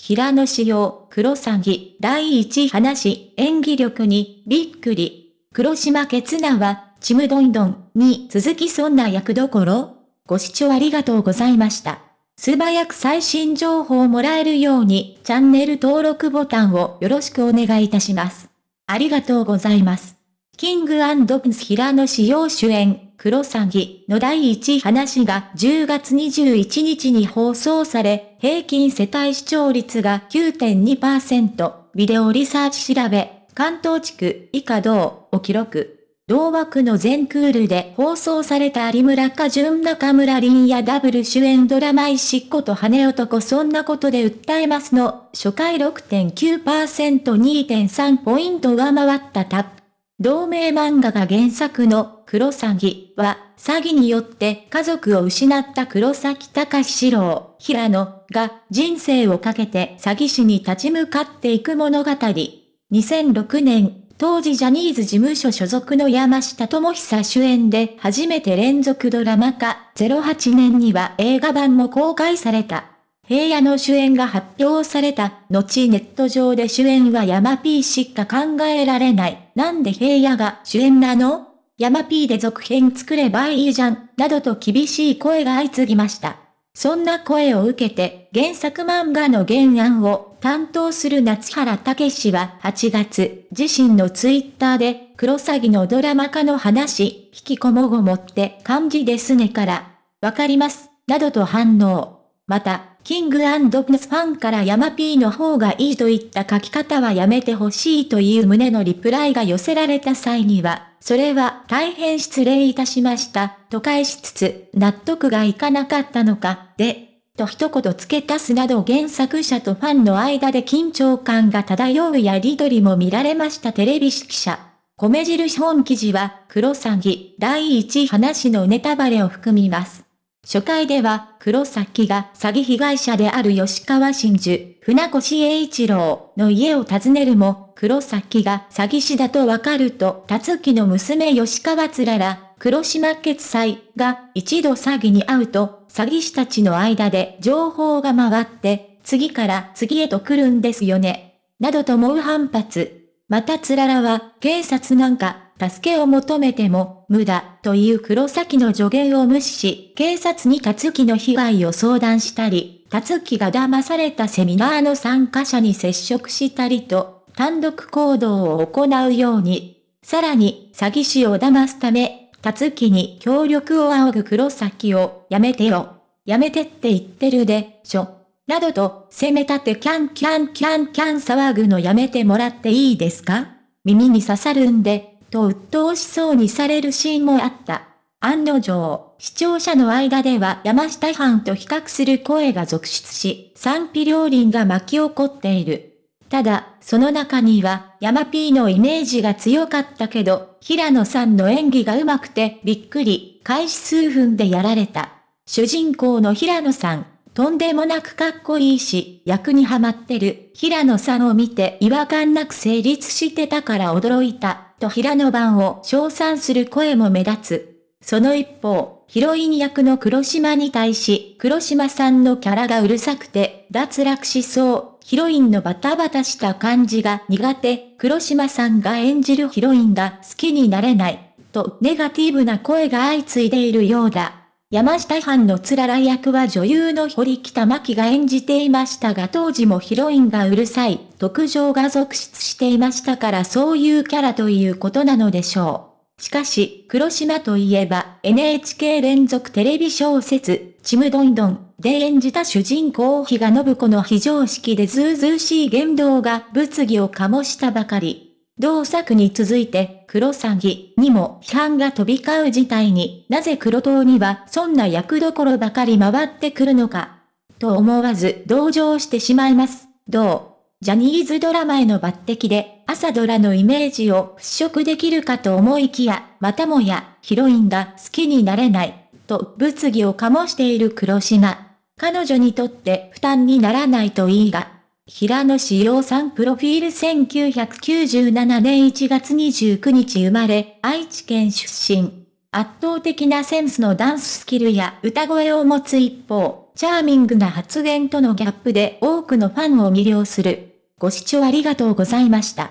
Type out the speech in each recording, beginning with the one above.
平野紫耀、黒詐欺、第一話、演技力に、びっくり。黒島ケツナは、ちむどんどんに続きそんな役どころ？ご視聴ありがとうございました。素早く最新情報をもらえるように、チャンネル登録ボタンをよろしくお願いいたします。ありがとうございます。キングプンス平野紫耀主演、黒詐欺の第一話が10月21日に放送され、平均世帯視聴率が9.2%、ビデオリサーチ調べ、関東地区以下同を記録。同枠の全クールで放送された有村か純中村凛やダブル主演ドラマ石っ子と羽男そんなことで訴えますの初回 6.9%2.3 ポイント上回ったタップ。同名漫画が原作の黒詐欺は、詐欺によって家族を失った黒崎隆史郎、平野が人生をかけて詐欺師に立ち向かっていく物語。2006年、当時ジャニーズ事務所所属の山下智久主演で初めて連続ドラマ化、08年には映画版も公開された。平野の主演が発表された、後ネット上で主演は山 P しか考えられない。なんで平野が主演なの？山 P で続編作ればいいじゃん、などと厳しい声が相次ぎました。そんな声を受けて、原作漫画の原案を担当する夏原武史は8月、自身のツイッターで、クロサギのドラマ化の話、引きこもごもって感じですねから、わかります、などと反応。また、キングプスファンから山 P の方がいいといった書き方はやめてほしいという旨のリプライが寄せられた際には、それは大変失礼いたしました、と返しつつ、納得がいかなかったのか、で、と一言付け足すなど原作者とファンの間で緊張感が漂うやりとりも見られましたテレビ記者。米印本記事は、黒詐欺第一話のネタバレを含みます。初回では、黒崎が詐欺被害者である吉川真珠、船越英一郎の家を訪ねるも、黒崎が詐欺師だとわかると、辰木の娘吉川つらら、黒島決済が一度詐欺に遭うと、詐欺師たちの間で情報が回って、次から次へと来るんですよね。などと猛反発。またつららは、警察なんか、助けを求めても、無駄、という黒崎の助言を無視し、警察に辰木の被害を相談したり、辰木が騙されたセミナーの参加者に接触したりと、単独行動を行うように。さらに、詐欺師を騙すため、辰木に協力を仰ぐ黒崎を、やめてよ。やめてって言ってるで、しょ。などと、攻め立てキャンキャンキャンキャン騒ぐのやめてもらっていいですか？耳に刺さるんで、と鬱陶しそうにされるシーンもあった。案の定、視聴者の間では山下藩と比較する声が続出し、賛否両輪が巻き起こっている。ただ、その中には、山 P のイメージが強かったけど、平野さんの演技が上手くてびっくり、開始数分でやられた。主人公の平野さん、とんでもなくかっこいいし、役にはまってる、平野さんを見て違和感なく成立してたから驚いた。と平野版を称賛する声も目立つ。その一方、ヒロイン役の黒島に対し、黒島さんのキャラがうるさくて、脱落しそう。ヒロインのバタバタした感じが苦手。黒島さんが演じるヒロインが好きになれない。と、ネガティブな声が相次いでいるようだ。山下藩のつらら役は女優の堀北真希が演じていましたが当時もヒロインがうるさい特徴が続出していましたからそういうキャラということなのでしょう。しかし、黒島といえば NHK 連続テレビ小説、ちむどんどんで演じた主人公比嘉信子の非常識でずうずうしい言動が物議を醸したばかり。同作に続いて、黒詐欺にも批判が飛び交う事態になぜ黒党にはそんな役どころばかり回ってくるのか。と思わず同情してしまいます。どう？ジャニーズドラマへの抜擢で朝ドラのイメージを払拭できるかと思いきや、またもやヒロインが好きになれない。と物議を醸している黒島。彼女にとって負担にならないといいが、平野志陽さんプロフィール1997年1月29日生まれ、愛知県出身。圧倒的なセンスのダンススキルや歌声を持つ一方、チャーミングな発言とのギャップで多くのファンを魅了する。ご視聴ありがとうございました。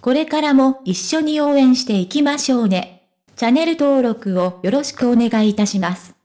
これからも一緒に応援していきましょうね。チャンネル登録をよろしくお願いいたします。